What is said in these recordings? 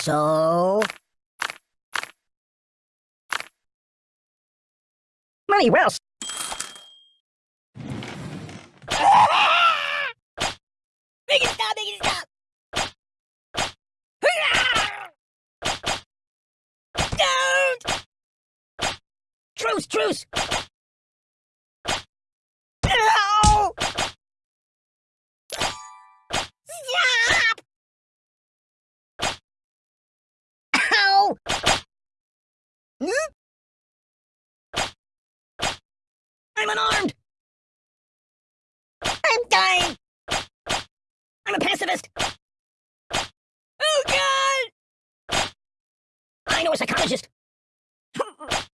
So... Money well... Make it stop! Make it stop! Don't! Truce, truce! No! Stop! Ow! I'm unarmed! I'm dying! I'm a pacifist! Oh god! I know a psychologist!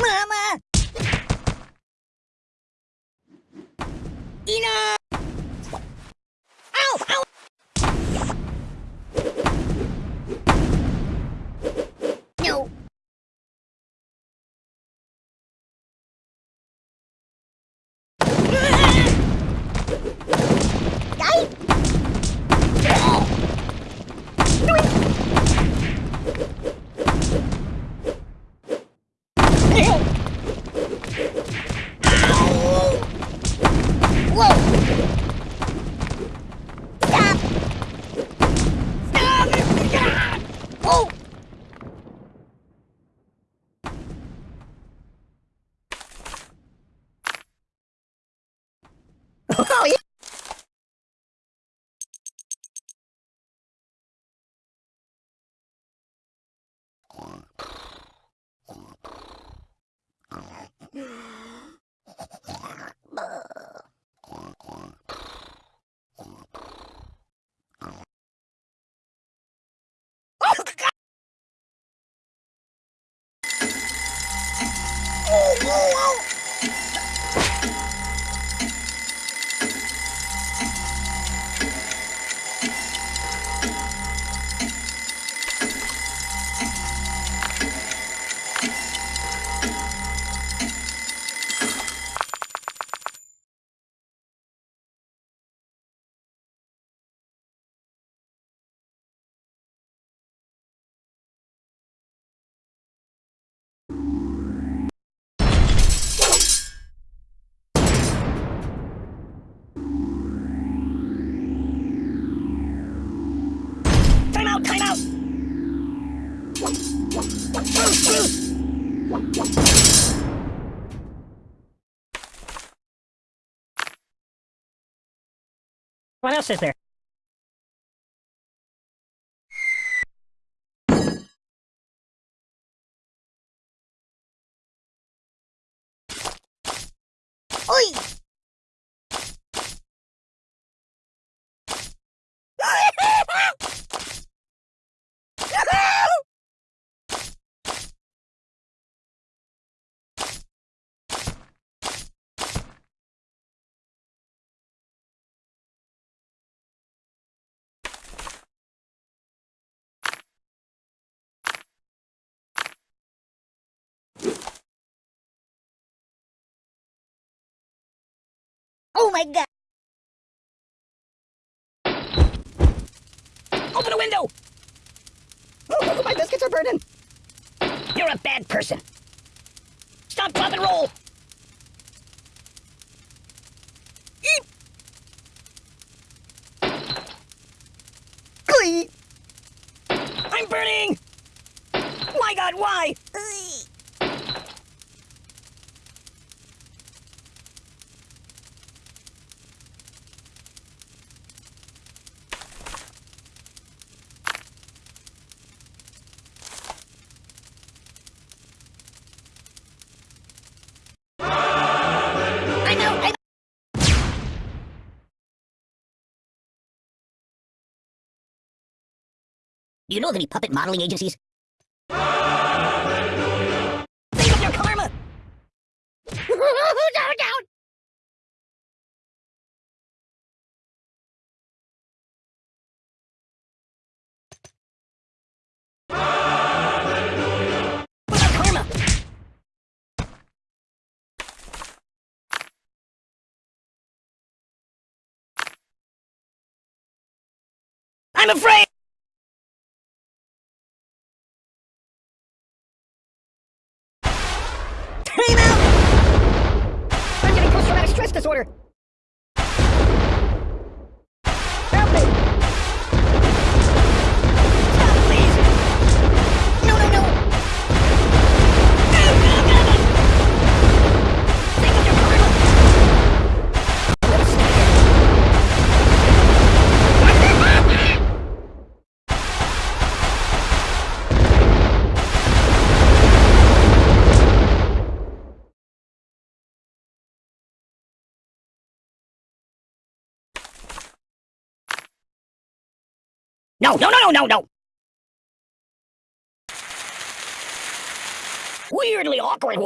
Mama! Enough! Ow! Ow! No! Die! Whoa! Stop! Stop! Stop! Oh! Oh, yeah! What else is there? Oh my god! Open a window! Oh, my biscuits are burning! You're a bad person! Stop, drop, and roll! Eep! Glee! I'm burning! My god, why? Do you know of any puppet modeling agencies? Hallelujah. Think of your karma! down, down! I'm afraid! I'm getting post-traumatic stress disorder! No, no, no, no, no, no! Weirdly awkward.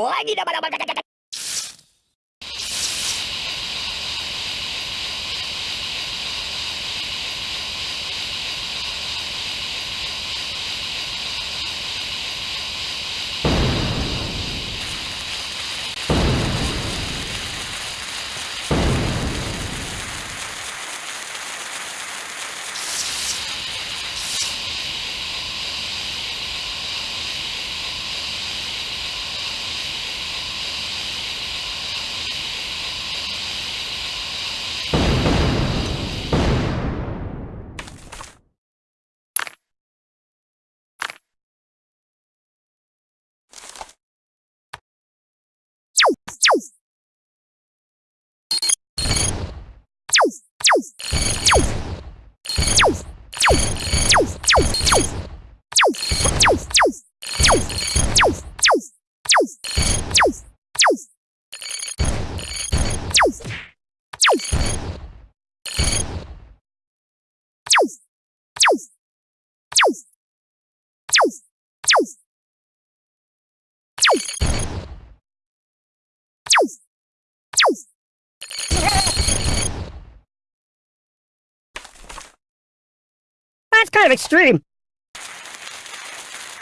That's kind of extreme.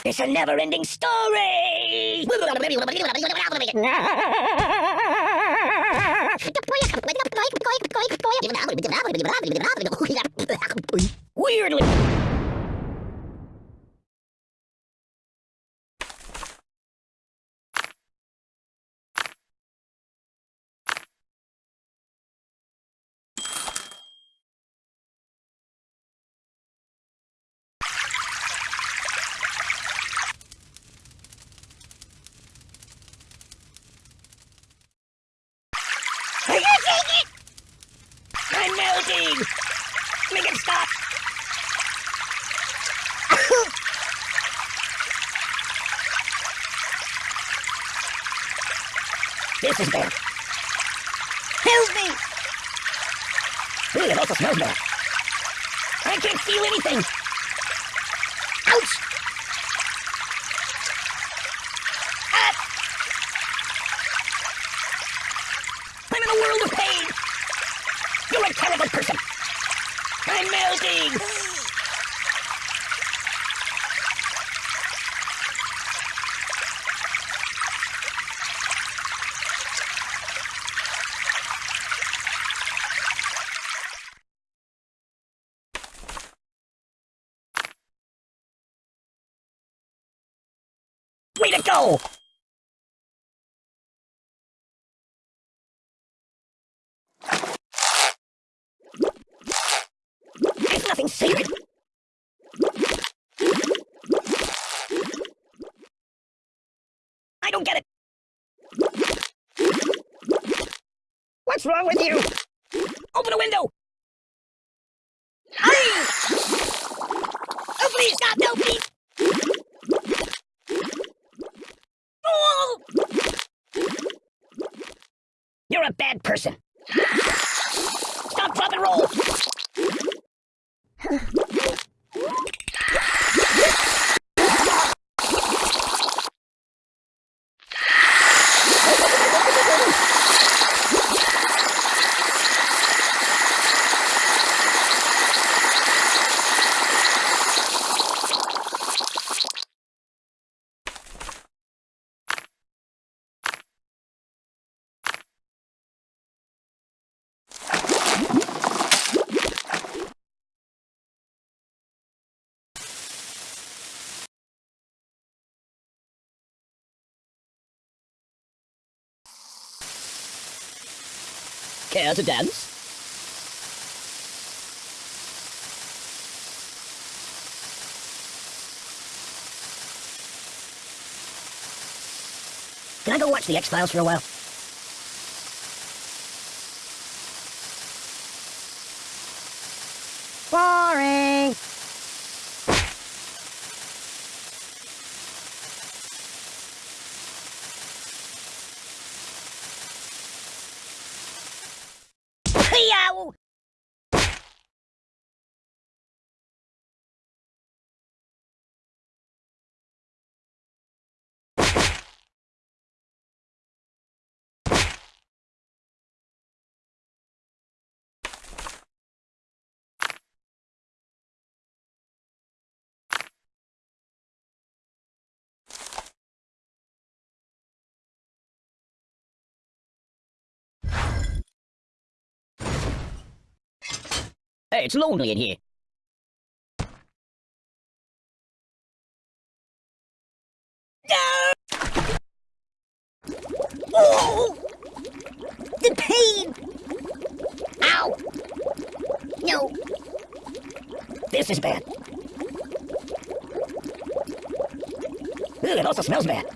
It's a never-ending story. Weirdly. I'm melting! Make it stop! this is bad. Help me! Ooh, it also smells bad. I can't feel anything! Ouch! Ah! I'm in a world of pain! You're a terrible person! I'm melting! Go! It's nothing sacred. I don't get it. What's wrong with you? Open a window. Hey! Oh, please, stop! No, please! Oh! You're a bad person. Stop, drop, and roll. Care to dance? Can I go watch the X-Files for a while? Hey, it's lonely in here. No! Oh! The pain! Ow! No. This is bad. Ugh, it also smells bad.